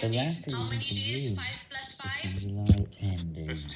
The last thing How you many can days? 5 plus 5? is 10 days.